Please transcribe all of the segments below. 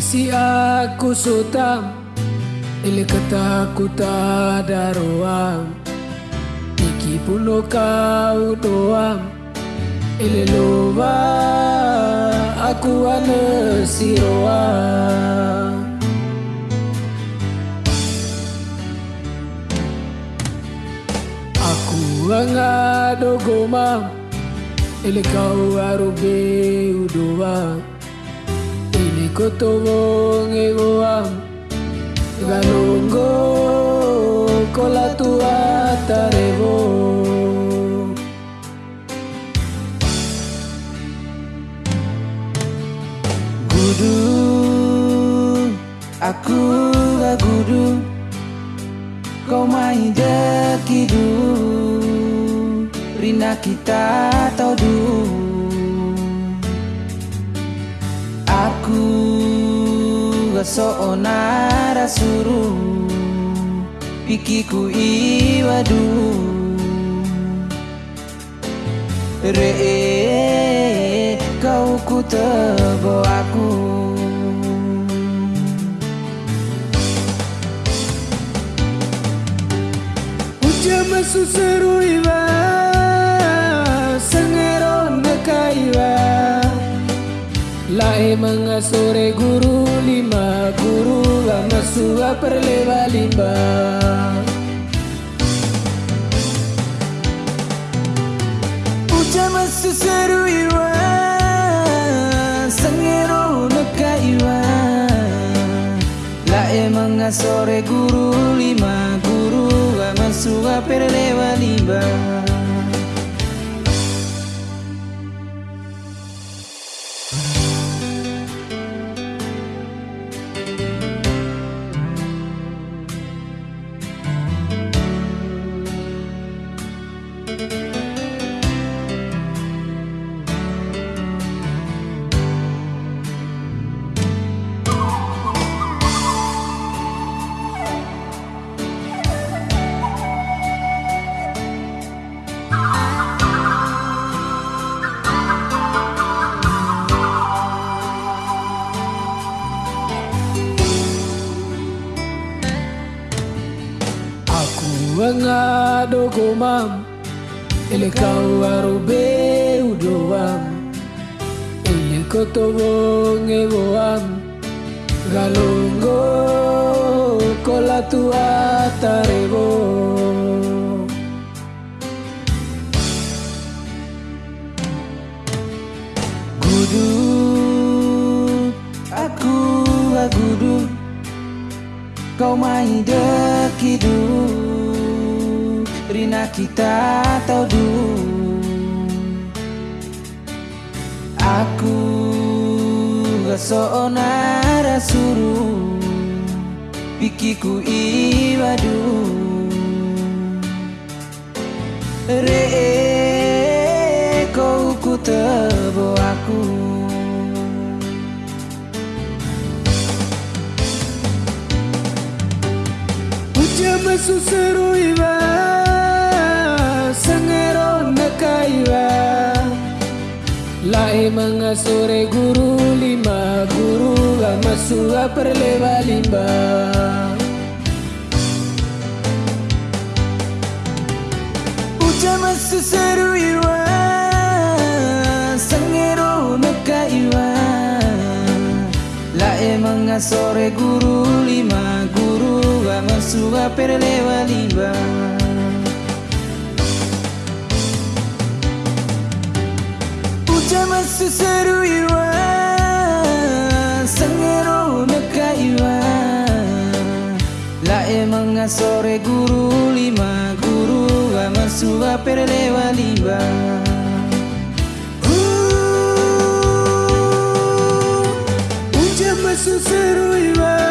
Si aku sutam Ile ketakutan daruam Iki puno kau doam Ile loba aku ane siroam Aku angado gomam Ile kau arube udoam Ini kotobo ngegoam Galongo kola tua tarebo Gudu Aku gak gudu. Kau main dekidu Rina kita tau du. Aku gak soonara suruh Pikiku iwadu. Re kau ku tebo aku. Uja masu seru iwa Lae mengasore guru lima guru Amasua perlewa limba Uja masu seru iwa Sengero neka iwa La emang sore guru lima guru Amasuga perlewa limba Aku angado gomam Ele kau arube udoam Ele kotobo ngegoam Galongo kola tua tarebo Kau main dekidu. Rina kita tau du. Aku gak soonara suruh Pikiku iwadu. Re Iwa Sengero neka iwa. Lae mengasore guru lima guru Amasua perlewa limba. Uja masu seru iwa Sengero neka iwa. La emang sore guru lima guru Amasuga perlewa limba Uja masu seru iwa Sengero neka iwa La emang sore guru lima. Guru Amasuga perlewa limba Uja masu seru iwa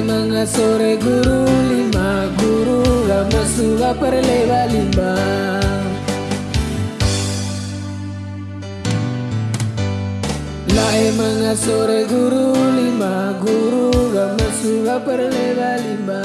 Lae mengasore guru lima guru Amasua perlewa limba Lae mengasore guru lima guru Amasua perlewa limba